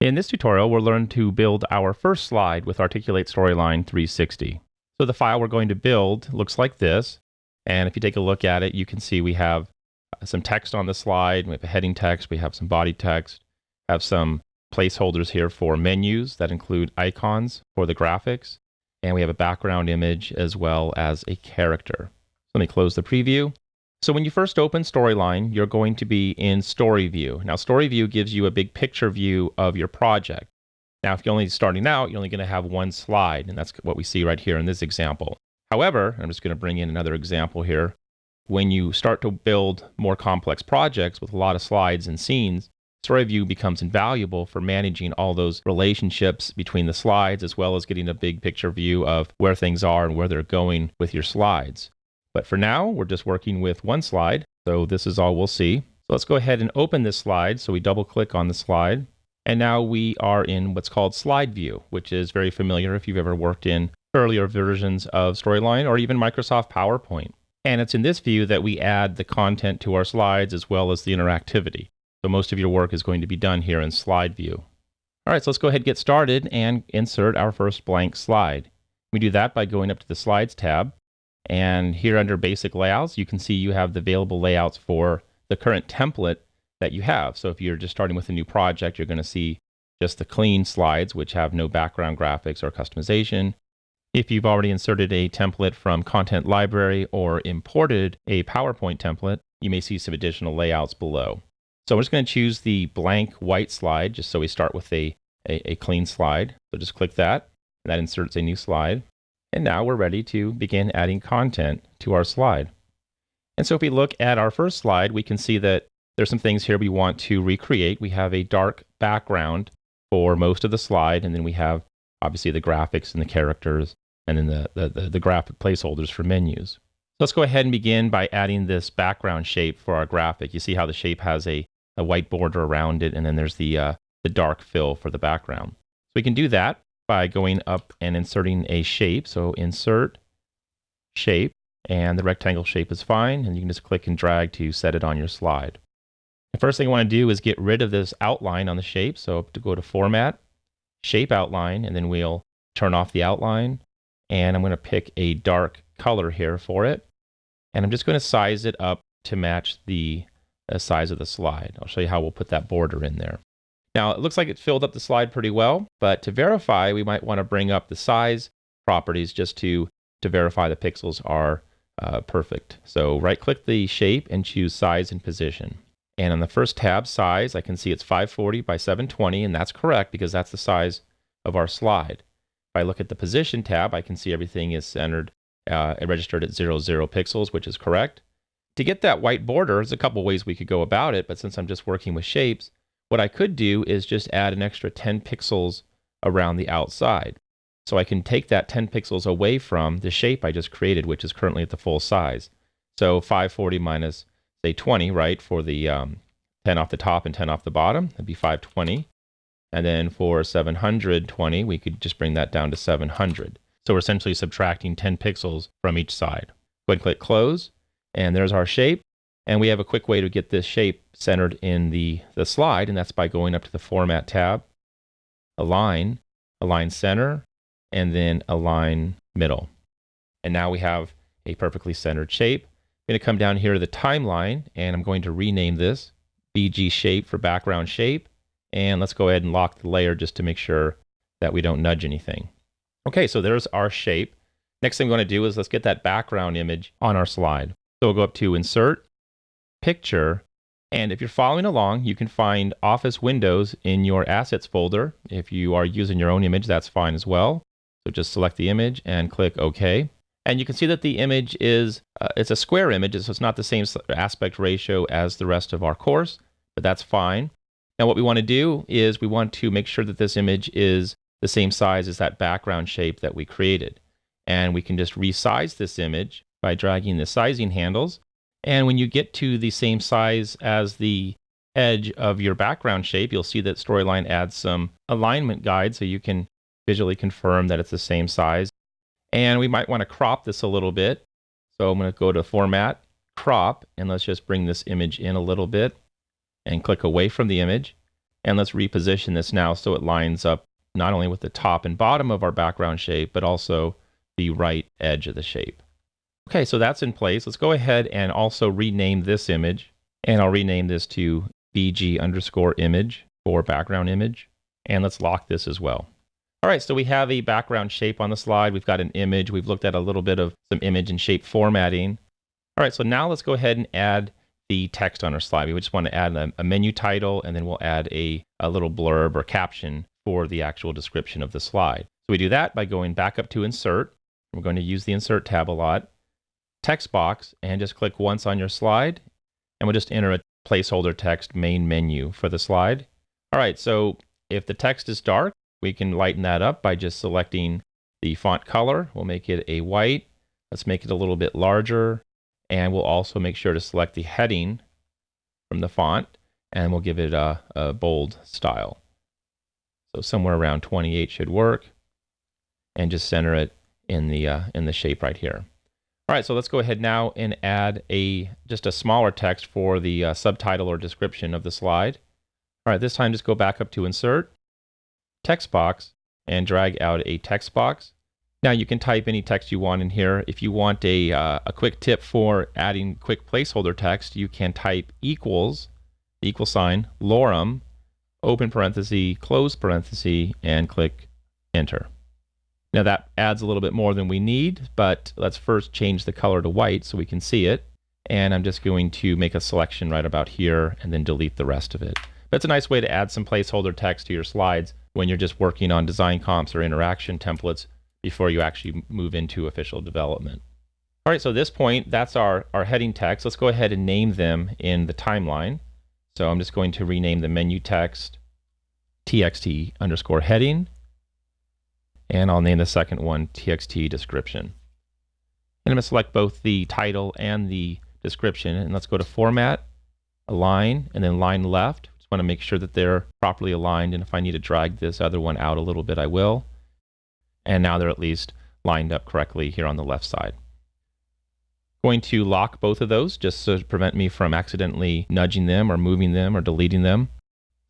In this tutorial, we'll learn to build our first slide with Articulate Storyline 360. So the file we're going to build looks like this. And if you take a look at it, you can see we have uh, some text on the slide. We have a heading text. We have some body text. Have some placeholders here for menus that include icons for the graphics. And we have a background image as well as a character. Let me close the preview. So when you first open Storyline, you're going to be in Story View. Now, Story View gives you a big picture view of your project. Now, if you're only starting out, you're only going to have one slide, and that's what we see right here in this example. However, I'm just going to bring in another example here. When you start to build more complex projects with a lot of slides and scenes, Story View becomes invaluable for managing all those relationships between the slides, as well as getting a big picture view of where things are and where they're going with your slides. But for now, we're just working with one slide. So this is all we'll see. So let's go ahead and open this slide. So we double click on the slide. And now we are in what's called slide view, which is very familiar if you've ever worked in earlier versions of Storyline or even Microsoft PowerPoint. And it's in this view that we add the content to our slides as well as the interactivity. So most of your work is going to be done here in slide view. All right, so let's go ahead and get started and insert our first blank slide. We do that by going up to the Slides tab and here under basic layouts, you can see you have the available layouts for the current template that you have. So if you're just starting with a new project, you're going to see just the clean slides, which have no background graphics or customization. If you've already inserted a template from Content Library or imported a PowerPoint template, you may see some additional layouts below. So I'm just going to choose the blank white slide, just so we start with a, a, a clean slide. So just click that, and that inserts a new slide. And now we're ready to begin adding content to our slide. And so if we look at our first slide, we can see that there's some things here we want to recreate. We have a dark background for most of the slide, and then we have obviously the graphics and the characters, and then the, the, the, the graphic placeholders for menus. So let's go ahead and begin by adding this background shape for our graphic. You see how the shape has a, a white border around it, and then there's the, uh, the dark fill for the background. So we can do that by going up and inserting a shape. So insert shape and the rectangle shape is fine and you can just click and drag to set it on your slide. The first thing I want to do is get rid of this outline on the shape. So to go to format, shape outline, and then we'll turn off the outline. And I'm going to pick a dark color here for it. And I'm just going to size it up to match the uh, size of the slide. I'll show you how we'll put that border in there. Now it looks like it filled up the slide pretty well, but to verify, we might want to bring up the size properties just to, to verify the pixels are uh, perfect. So right click the shape and choose size and position. And on the first tab, size, I can see it's 540 by 720, and that's correct because that's the size of our slide. If I look at the position tab, I can see everything is centered uh, registered at 00, 00 pixels, which is correct. To get that white border, there's a couple ways we could go about it, but since I'm just working with shapes, what I could do is just add an extra 10 pixels around the outside. So I can take that 10 pixels away from the shape I just created, which is currently at the full size. So 540 minus, say, 20, right, for the um, 10 off the top and 10 off the bottom, that'd be 520. And then for 720, we could just bring that down to 700. So we're essentially subtracting 10 pixels from each side. Go ahead and click close, and there's our shape. And we have a quick way to get this shape centered in the, the slide, and that's by going up to the Format tab, Align, Align Center, and then Align Middle. And now we have a perfectly centered shape. I'm going to come down here to the timeline, and I'm going to rename this BG Shape for Background Shape. And let's go ahead and lock the layer just to make sure that we don't nudge anything. Okay, so there's our shape. Next thing we want to do is let's get that background image on our slide. So we'll go up to Insert, Picture, and if you're following along, you can find Office Windows in your Assets folder. If you are using your own image, that's fine as well. So just select the image and click OK. And you can see that the image is uh, it's a square image, so it's not the same aspect ratio as the rest of our course, but that's fine. Now what we want to do is we want to make sure that this image is the same size as that background shape that we created. And we can just resize this image by dragging the sizing handles and when you get to the same size as the edge of your background shape, you'll see that Storyline adds some alignment guide so you can visually confirm that it's the same size. And we might want to crop this a little bit. So I'm going to go to Format, Crop, and let's just bring this image in a little bit and click away from the image. And let's reposition this now so it lines up not only with the top and bottom of our background shape, but also the right edge of the shape. Okay, so that's in place. Let's go ahead and also rename this image. And I'll rename this to BG underscore image for background image. And let's lock this as well. All right, so we have a background shape on the slide. We've got an image. We've looked at a little bit of some image and shape formatting. All right, so now let's go ahead and add the text on our slide. We just want to add a, a menu title, and then we'll add a, a little blurb or caption for the actual description of the slide. So we do that by going back up to Insert. We're going to use the Insert tab a lot. Text box, and just click once on your slide, and we'll just enter a placeholder text main menu for the slide. All right, so if the text is dark, we can lighten that up by just selecting the font color. We'll make it a white. Let's make it a little bit larger. And we'll also make sure to select the heading from the font and we'll give it a, a bold style. So somewhere around 28 should work and just center it in the, uh, in the shape right here. All right, so let's go ahead now and add a just a smaller text for the uh, subtitle or description of the slide. All right, this time just go back up to Insert, text box and drag out a text box. Now you can type any text you want in here. If you want a, uh, a quick tip for adding quick placeholder text, you can type equals, equal sign, lorem, open parenthesis, close parenthesis, and click enter. Now that adds a little bit more than we need, but let's first change the color to white so we can see it. And I'm just going to make a selection right about here and then delete the rest of it. That's a nice way to add some placeholder text to your slides when you're just working on design comps or interaction templates before you actually move into official development. All right, so at this point, that's our, our heading text. Let's go ahead and name them in the timeline. So I'm just going to rename the menu text txt underscore heading. And I'll name the second one txt description. And I'm going to select both the title and the description. And let's go to Format, Align, and then Line Left Just want to make sure that they're properly aligned. And if I need to drag this other one out a little bit, I will. And now they're at least lined up correctly here on the left side. Going to lock both of those just to prevent me from accidentally nudging them or moving them or deleting them.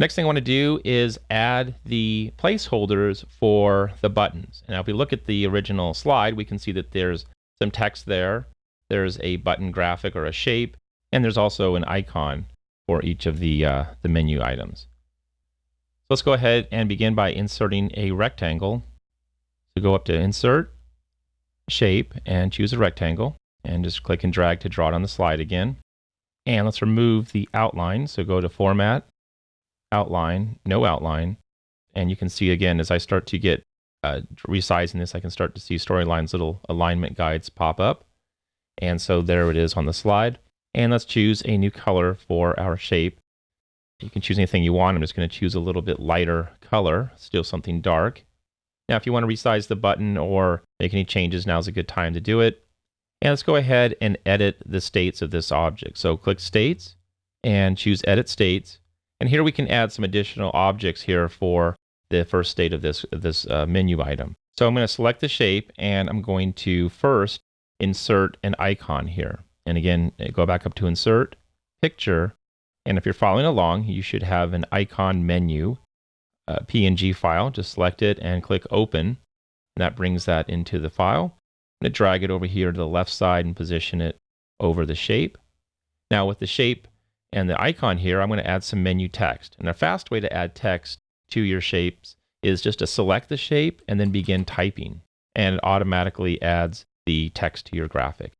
Next thing I want to do is add the placeholders for the buttons. Now if we look at the original slide, we can see that there's some text there. There's a button graphic or a shape, and there's also an icon for each of the, uh, the menu items. So let's go ahead and begin by inserting a rectangle. So go up to Insert, Shape, and choose a rectangle, and just click and drag to draw it on the slide again. And let's remove the outline. So go to Format, Outline, No Outline, and you can see again as I start to get uh, resizing this, I can start to see Storyline's little alignment guides pop up. And so there it is on the slide. And let's choose a new color for our shape. You can choose anything you want. I'm just going to choose a little bit lighter color, still something dark. Now, if you want to resize the button or make any changes, now's a good time to do it. And let's go ahead and edit the states of this object. So click States and choose Edit States. And here we can add some additional objects here for the first state of this, this uh, menu item. So I'm going to select the shape and I'm going to first insert an icon here. And again, go back up to Insert, Picture, and if you're following along, you should have an icon menu, a PNG file. Just select it and click Open. And that brings that into the file. I'm going to drag it over here to the left side and position it over the shape. Now with the shape and the icon here, I'm going to add some menu text. And a fast way to add text to your shapes is just to select the shape and then begin typing. And it automatically adds the text to your graphic.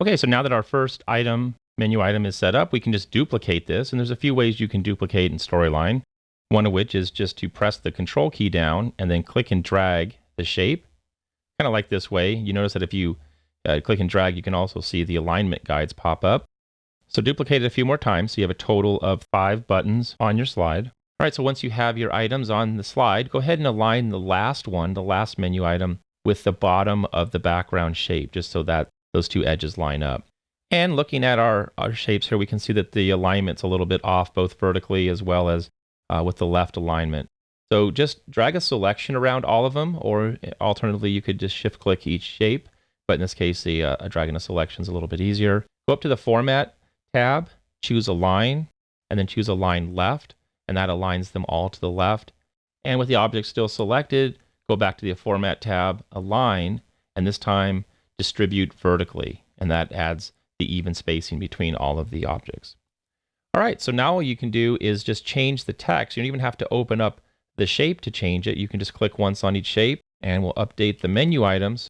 Okay, so now that our first item, menu item is set up, we can just duplicate this. And there's a few ways you can duplicate in Storyline. One of which is just to press the control key down and then click and drag the shape. Kind of like this way. You notice that if you uh, click and drag, you can also see the alignment guides pop up. So duplicate it a few more times. So you have a total of five buttons on your slide. All right, so once you have your items on the slide, go ahead and align the last one, the last menu item, with the bottom of the background shape, just so that those two edges line up. And looking at our, our shapes here, we can see that the alignment's a little bit off, both vertically as well as uh, with the left alignment. So just drag a selection around all of them, or alternatively, you could just shift click each shape. But in this case, the uh, dragging a selection is a little bit easier. Go up to the Format tab, choose Align, and then choose Align Left. and that aligns them all to the left. And with the object still selected, go back to the Format tab, Align, and this time distribute vertically, and that adds the even spacing between all of the objects. All right, so now what you can do is just change the text. You don't even have to open up the shape to change it. You can just click once on each shape, and we'll update the menu items.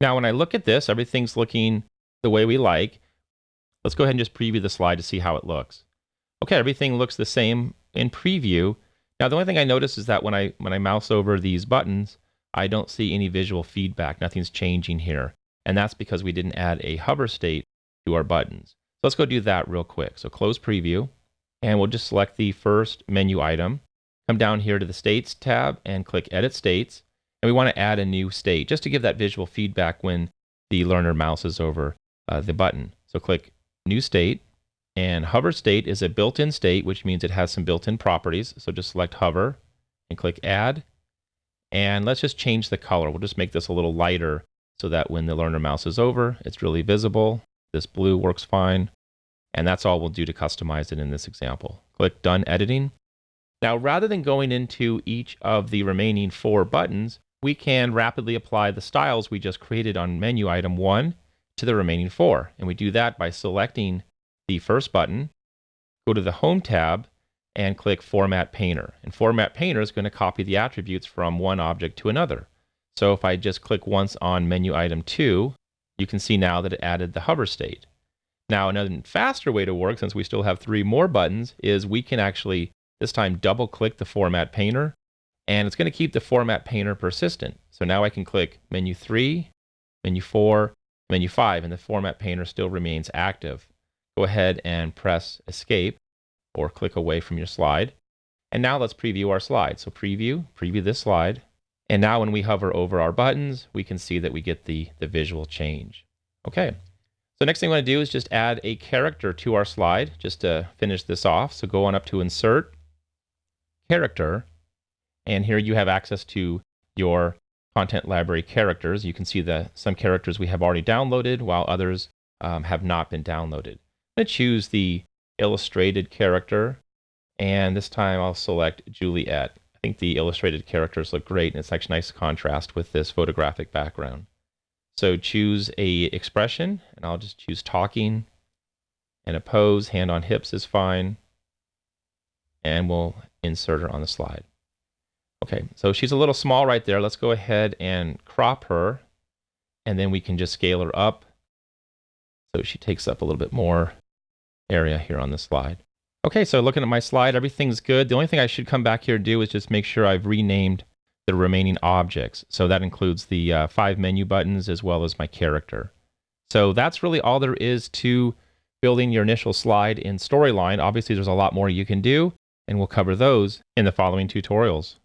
Now, when I look at this, everything's looking the way we like. Let's go ahead and just preview the slide to see how it looks. Okay, everything looks the same in preview. Now, the only thing I notice is that when I, when I mouse over these buttons, I don't see any visual feedback. Nothing's changing here. And that's because we didn't add a hover state to our buttons. So let's go do that real quick. So close preview, and we'll just select the first menu item. Come down here to the States tab and click Edit States. And we want to add a new state just to give that visual feedback when the learner mouses over uh, the button. So click New State. And hover state is a built-in state, which means it has some built-in properties. So just select hover and click Add. And let's just change the color. We'll just make this a little lighter so that when the learner mouse is over, it's really visible. This blue works fine. And that's all we'll do to customize it in this example. Click Done Editing. Now, rather than going into each of the remaining four buttons, we can rapidly apply the styles we just created on menu item 1 to the remaining four. And we do that by selecting the first button, go to the Home tab, and click Format Painter. And Format Painter is going to copy the attributes from one object to another. So if I just click once on menu item 2, you can see now that it added the hover state. Now, another faster way to work, since we still have three more buttons, is we can actually, this time, double click the Format Painter and it's going to keep the format painter persistent. So now I can click menu 3, menu 4, menu 5, and the format painter still remains active. Go ahead and press escape or click away from your slide. And now let's preview our slide. So preview, preview this slide. And now when we hover over our buttons, we can see that we get the, the visual change. Okay, so next thing I want to do is just add a character to our slide just to finish this off. So go on up to Insert, Character, and here you have access to your content library characters. You can see that some characters we have already downloaded while others um, have not been downloaded. I'm going to choose the illustrated character and this time I'll select Juliet. I think the illustrated characters look great and it's actually nice contrast with this photographic background. So choose a expression and I'll just choose talking and a pose, hand on hips is fine. And we'll insert her on the slide. Okay, so she's a little small right there. Let's go ahead and crop her, and then we can just scale her up so she takes up a little bit more area here on the slide. Okay, so looking at my slide, everything's good. The only thing I should come back here and do is just make sure I've renamed the remaining objects. So that includes the uh, five menu buttons as well as my character. So that's really all there is to building your initial slide in Storyline. Obviously, there's a lot more you can do, and we'll cover those in the following tutorials.